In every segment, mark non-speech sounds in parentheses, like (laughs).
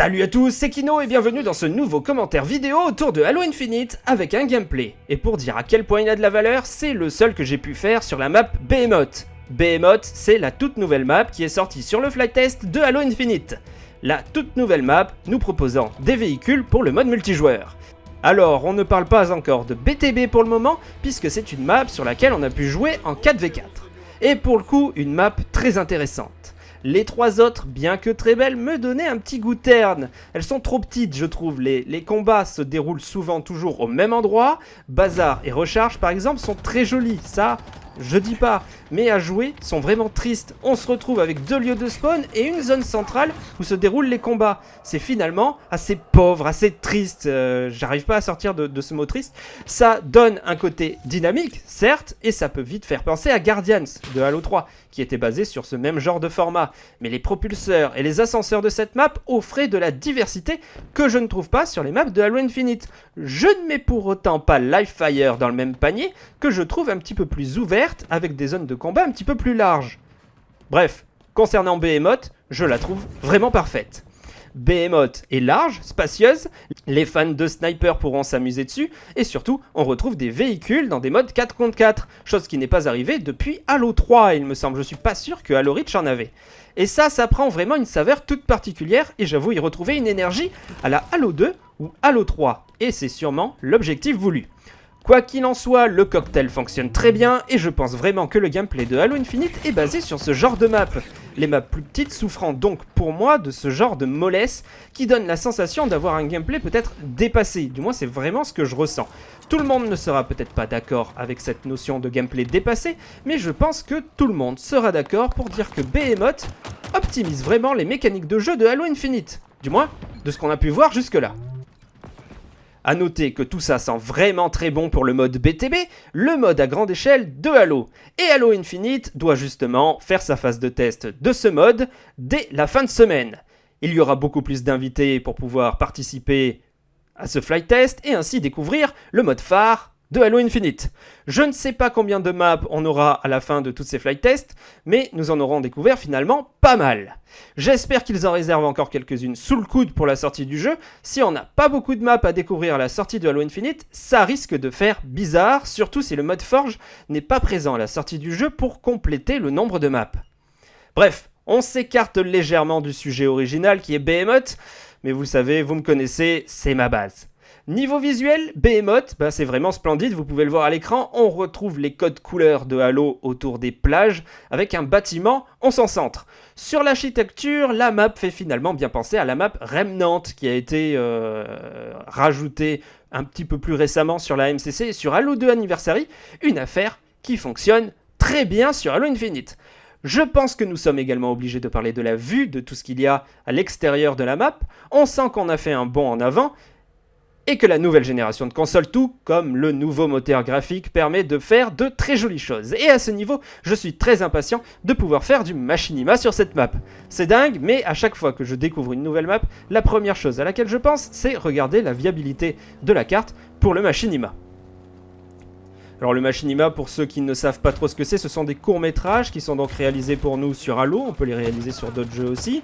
Salut à tous, c'est Kino et bienvenue dans ce nouveau commentaire vidéo autour de Halo Infinite avec un gameplay. Et pour dire à quel point il a de la valeur, c'est le seul que j'ai pu faire sur la map Behemoth. Behemoth, c'est la toute nouvelle map qui est sortie sur le flight test de Halo Infinite. La toute nouvelle map nous proposant des véhicules pour le mode multijoueur. Alors, on ne parle pas encore de BTB pour le moment, puisque c'est une map sur laquelle on a pu jouer en 4v4. Et pour le coup, une map très intéressante. Les trois autres, bien que très belles, me donnaient un petit goût terne. Elles sont trop petites, je trouve. Les, combats se déroulent souvent toujours au même endroit. Bazar et Recharge, par exemple, sont très jolis. Ça, je dis pas, mais à jouer sont vraiment tristes. On se retrouve avec deux lieux de spawn et une zone centrale où se déroulent les combats. C'est finalement assez pauvre, assez triste. Euh, j'arrive pas à sortir de, de, ce mot triste. Ça donne un côté dynamique, certes, et ça peut vite faire penser à Guardians de Halo 3, qui était basé sur ce même genre de format. Mais les propulseurs et les ascenseurs de cette map offraient de la diversité que je ne trouve pas sur les maps de Halo Infinite. Je ne mets pour autant pas Livefire dans le même panier, que je trouve un petit peu plus ouvert avec des zones de combat un petit peu plus larges. Bref, concernant Behemoth, je la trouve vraiment parfaite. Behemoth est large, spacieuse, les fans de sniper pourront s'amuser dessus, et surtout, on retrouve des véhicules dans des modes 4 contre 4, chose qui n'est pas arrivée depuis Halo 3, il me semble, je suis pas sûr que Halo Reach en avait. Et ça, ça prend vraiment une saveur toute particulière, et j'avoue y retrouver une énergie à la Halo 2 ou Halo 3, et c'est sûrement l'objectif voulu. Quoi qu'il en soit, le cocktail fonctionne très bien et je pense vraiment que le gameplay de Halo Infinite est basé sur ce genre de map. Les maps plus petites souffrant donc pour moi de ce genre de mollesse qui donne la sensation d'avoir un gameplay peut-être dépassé, du moins c'est vraiment ce que je ressens. Tout le monde ne sera peut-être pas d'accord avec cette notion de gameplay dépassé, mais je pense que tout le monde sera d'accord pour dire que Behemoth optimise vraiment les mécaniques de jeu de Halo Infinite, du moins de ce qu'on a pu voir jusque là. A noter que tout ça sent vraiment très bon pour le mode BTB, le mode à grande échelle de Halo. Et Halo Infinite doit justement faire sa phase de test de ce mode dès la fin de semaine. Il y aura beaucoup plus d'invités pour pouvoir participer à ce flight test et ainsi découvrir le mode phare de Halo Infinite. Je ne sais pas combien de maps on aura à la fin de tous ces flight tests, mais nous en aurons découvert finalement pas mal. J'espère qu'ils en réservent encore quelques-unes sous le coude pour la sortie du jeu. Si on n'a pas beaucoup de maps à découvrir à la sortie de Halo Infinite, ça risque de faire bizarre, surtout si le mode Forge n'est pas présent à la sortie du jeu pour compléter le nombre de maps. Bref, on s'écarte légèrement du sujet original qui est Behemoth, mais vous savez, vous me connaissez, c'est ma base. Niveau visuel, Behemoth, bah c'est vraiment splendide, vous pouvez le voir à l'écran, on retrouve les codes couleurs de Halo autour des plages, avec un bâtiment, on s'en centre. Sur l'architecture, la map fait finalement bien penser à la map Remnant, qui a été euh, rajoutée un petit peu plus récemment sur la MCC et sur Halo 2 Anniversary, une affaire qui fonctionne très bien sur Halo Infinite. Je pense que nous sommes également obligés de parler de la vue, de tout ce qu'il y a à l'extérieur de la map. On sent qu'on a fait un bond en avant, et que la nouvelle génération de consoles, tout comme le nouveau moteur graphique, permet de faire de très jolies choses. Et à ce niveau, je suis très impatient de pouvoir faire du machinima sur cette map. C'est dingue, mais à chaque fois que je découvre une nouvelle map, la première chose à laquelle je pense, c'est regarder la viabilité de la carte pour le machinima. Alors le machinima, pour ceux qui ne savent pas trop ce que c'est, ce sont des courts-métrages qui sont donc réalisés pour nous sur Halo, on peut les réaliser sur d'autres jeux aussi.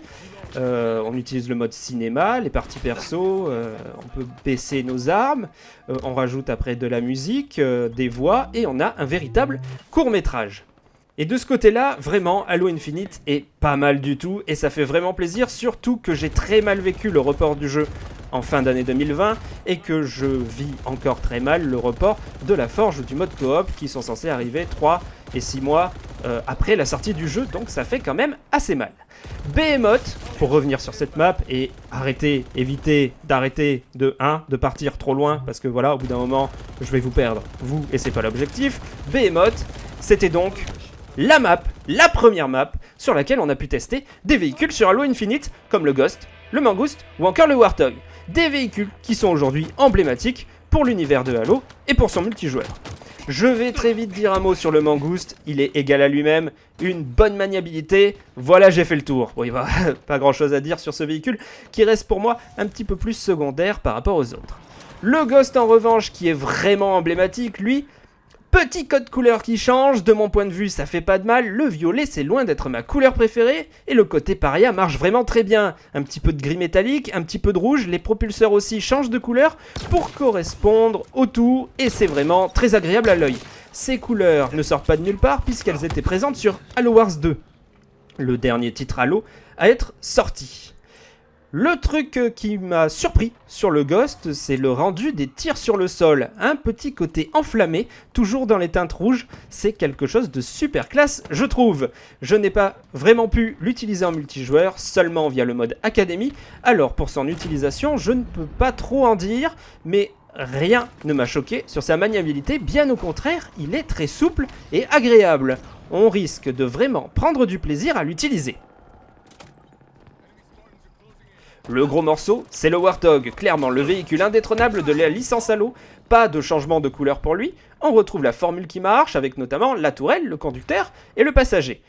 Euh, on utilise le mode cinéma, les parties perso, euh, on peut baisser nos armes, euh, on rajoute après de la musique, des voix, et on a un véritable court-métrage. Et de ce côté-là, vraiment, Halo Infinite est pas mal du tout, et ça fait vraiment plaisir, surtout que j'ai très mal vécu le report du jeu en fin d'année 2020, et que je vis encore très mal le report de la forge du mode coop, qui sont censés arriver 3 et 6 mois après la sortie du jeu, donc ça fait quand même assez mal. Behemoth, pour revenir sur cette map et arrêter, éviter d'arrêter de 1, de partir trop loin, parce que voilà, au bout d'un moment, je vais vous perdre, vous, et c'est pas l'objectif. Behemoth, c'était donc la map, la première map, sur laquelle on a pu tester des véhicules sur Halo Infinite, comme le Ghost, le Mangouste ou encore le Warthog. Des véhicules qui sont aujourd'hui emblématiques pour l'univers de Halo et pour son multijoueur. Je vais très vite dire un mot sur le mangouste, il est égal à lui-même, une bonne maniabilité, voilà j'ai fait le tour. Oui, bah, (laughs) pas grand chose à dire sur ce véhicule, qui reste pour moi un petit peu plus secondaire par rapport aux autres. Le Ghost en revanche, qui est vraiment emblématique, lui, Petit code couleur qui change, de mon point de vue ça fait pas de mal, le violet c'est loin d'être ma couleur préférée, et le côté paria marche vraiment très bien. Un petit peu de gris métallique, un petit peu de rouge, les propulseurs aussi changent de couleur pour correspondre au tout, et c'est vraiment très agréable à l'œil. Ces couleurs ne sortent pas de nulle part puisqu'elles étaient présentes sur Halo Wars 2, le dernier titre Halo à être sorti. Le truc euh, qui m'a surpris sur le Ghost, c'est le rendu des tirs sur le sol. Un petit côté enflammé, toujours dans les teintes rouges, c'est quelque chose de super classe, je trouve. Je n'ai pas vraiment pu l'utiliser en multijoueur, seulement via le mode Academy, alors pour son utilisation, je ne peux pas trop en dire, mais rien ne m'a choqué sur sa maniabilité, bien au contraire, il est très souple et agréable. On risque de vraiment prendre du plaisir à l'utiliser. Le gros morceau, c'est le Warthog, clairement le véhicule indétrônable de la licence Halo. Pas de changement de couleur pour lui, on retrouve la formule qui marche avec notamment la tourelle, le conducteur et le passager.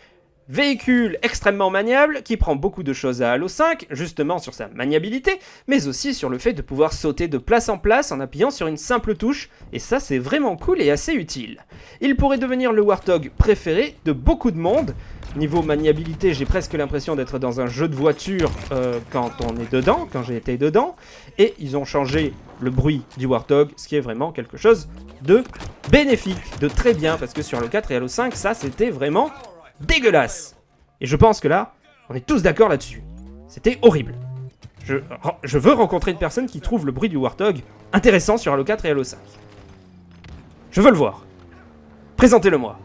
Véhicule extrêmement maniable qui prend beaucoup de choses à Halo 5, justement sur sa maniabilité, mais aussi sur le fait de pouvoir sauter de place en place en appuyant sur une simple touche, et ça c'est vraiment cool et assez utile. Il pourrait devenir le Warthog préféré de beaucoup de monde, Niveau maniabilité, j'ai presque l'impression d'être dans un jeu de voiture euh, quand on est dedans, quand j'ai été dedans. Et ils ont changé le bruit du Warthog, ce qui est vraiment quelque chose de bénéfique, de très bien, parce que sur le 4 et Halo 5, ça c'était vraiment dégueulasse. Et je pense que là, on est tous d'accord là-dessus. C'était horrible. Je, je, veux rencontrer une personne qui trouve le bruit du Warthog intéressant sur Halo 4 et Halo 5. Je veux le voir. Présentez-le-moi.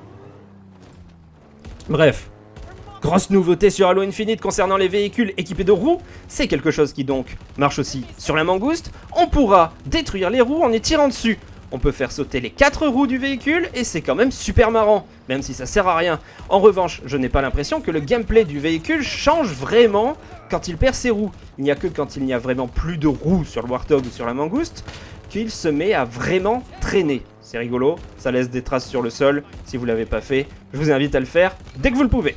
Bref, Grosse nouveauté sur Halo Infinite concernant les véhicules équipés de roues, c'est quelque chose qui donc marche aussi sur la mangouste. On pourra détruire les roues en y tirant dessus. On peut faire sauter les 4 roues du véhicule et c'est quand même super marrant, même si ça sert à rien. En revanche, je n'ai pas l'impression que le gameplay du véhicule change vraiment quand il perd ses roues. Il n'y a que quand il n'y a vraiment plus de roues sur le Warthog ou sur la mangouste qu'il se met à vraiment traîner. C'est rigolo, ça laisse des traces sur le sol. Si vous l'avez pas fait, je vous invite à le faire dès que vous le pouvez.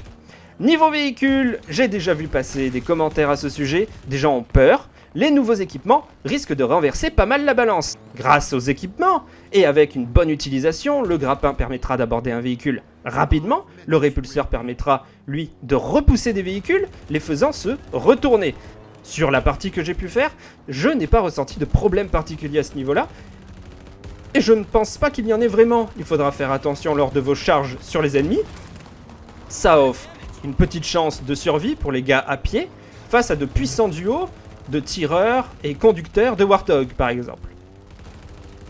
Niveau véhicule, j'ai déjà vu passer des commentaires à ce sujet, des gens ont peur, les nouveaux équipements risquent de renverser pas mal la balance. Grâce aux équipements, et avec une bonne utilisation, le grappin permettra d'aborder un véhicule rapidement, le répulseur permettra, lui, de repousser des véhicules, les faisant se retourner. Sur la partie que j'ai pu faire, je n'ai pas ressenti de problème particulier à ce niveau-là, et je ne pense pas qu'il y en ait vraiment. Il faudra faire attention lors de vos charges sur les ennemis. Ça offre une petite chance de survie pour les gars à pied face à de puissants duos de tireurs et conducteurs de Warthog par exemple.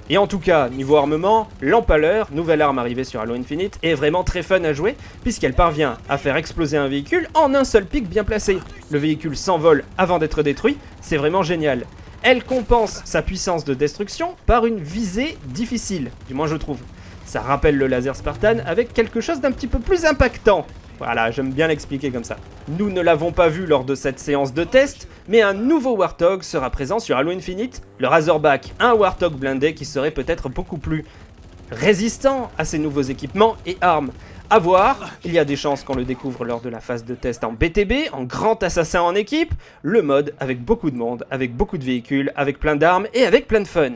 Et en tout cas, niveau armement, l'empaleur, nouvelle arme arrivée sur Halo Infinite, est vraiment très fun à jouer puisqu'elle parvient à faire exploser un véhicule en un seul pic bien placé. Le véhicule s'envole avant d'être détruit, c'est vraiment génial. Elle compense sa puissance de destruction par une visée difficile, du moins je trouve. Ça rappelle le laser Spartan avec quelque chose d'un petit peu plus impactant. Voilà, j'aime bien l'expliquer comme ça. Nous ne l'avons pas vu lors de cette séance de test, mais un nouveau Warthog sera présent sur Halo Infinite, le Razorback, un Warthog blindé qui serait peut-être beaucoup plus résistant à ces nouveaux équipements et armes. A voir, il y a des chances qu'on le découvre lors de la phase de test en BTB, en grand assassin en équipe, le mode avec beaucoup de monde, avec beaucoup de véhicules, avec plein d'armes et avec plein de fun.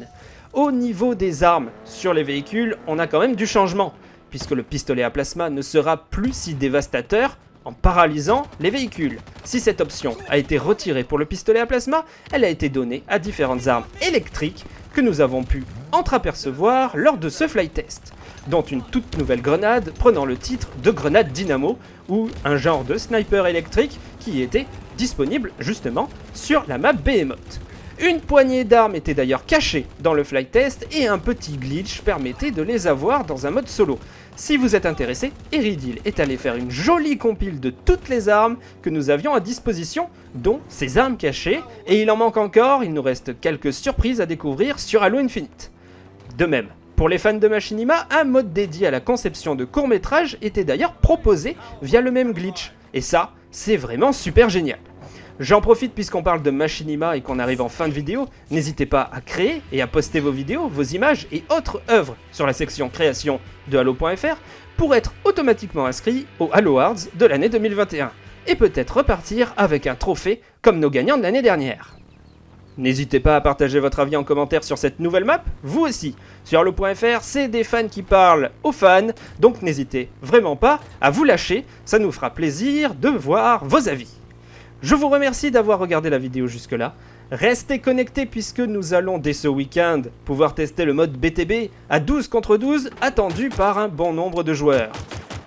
Au niveau des armes sur les véhicules, on a quand même du changement puisque le pistolet à plasma ne sera plus si dévastateur en paralysant les véhicules. Si cette option a été retirée pour le pistolet à plasma, elle a été donnée à différentes armes électriques que nous avons pu entreapercevoir lors de ce flight test, dont une toute nouvelle grenade prenant le titre de grenade dynamo, ou un genre de sniper électrique qui était disponible justement sur la map Behemoth. Une poignée d'armes était d'ailleurs cachée dans le flight test et un petit glitch permettait de les avoir dans un mode solo. Si vous êtes intéressé, Eridil est allé faire une jolie compile de toutes les armes que nous avions à disposition, dont ces armes cachées, et il en manque encore, il nous reste quelques surprises à découvrir sur Halo Infinite. De même, pour les fans de Machinima, un mode dédié à la conception de courts-métrages était d'ailleurs proposé via le même glitch, et ça, c'est vraiment super génial. J'en profite puisqu'on parle de Machinima et qu'on arrive en fin de vidéo, n'hésitez pas à créer et à poster vos vidéos, vos images et autres œuvres sur la section création de Halo.fr pour être automatiquement inscrit aux Halo Awards de l'année 2021 et peut-être repartir avec un trophée comme nos gagnants de l'année dernière. N'hésitez pas à partager votre avis en commentaire sur cette nouvelle map, vous aussi. Sur Halo.fr, c'est des fans qui parlent aux fans, donc n'hésitez vraiment pas à vous lâcher, ça nous fera plaisir de voir vos avis. Je vous remercie d'avoir regardé la vidéo jusque-là. Restez connectés puisque nous allons dès ce week-end pouvoir tester le mode BTB à 12 contre 12 attendu par un bon nombre de joueurs.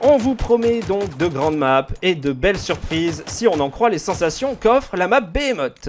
On vous promet donc de grandes maps et de belles surprises si on en croit les sensations qu'offre la map Behemoth.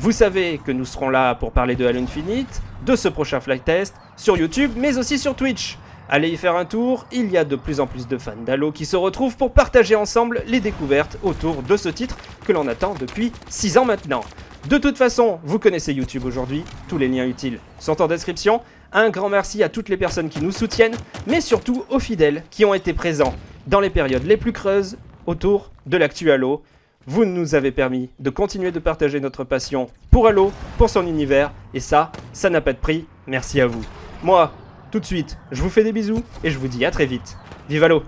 Vous savez que nous serons là pour parler de Halo Infinite, de ce prochain flight test, sur YouTube mais aussi sur Twitch. Allez y faire un tour, il y a de plus en plus de fans d'Halo qui se retrouvent pour partager ensemble les découvertes autour de ce titre que l'on attend depuis 6 ans maintenant. De toute façon, vous connaissez YouTube aujourd'hui, tous les liens utiles sont en description. Un grand merci à toutes les personnes qui nous soutiennent, mais surtout aux fidèles qui ont été présents dans les périodes les plus creuses autour de l'actu Halo. Vous nous avez permis de continuer de partager notre passion pour Halo, pour son univers, et ça, ça n'a pas de prix, merci à vous. Moi, tout de suite, je vous fais des bisous, et je vous dis à très vite. Vive Halo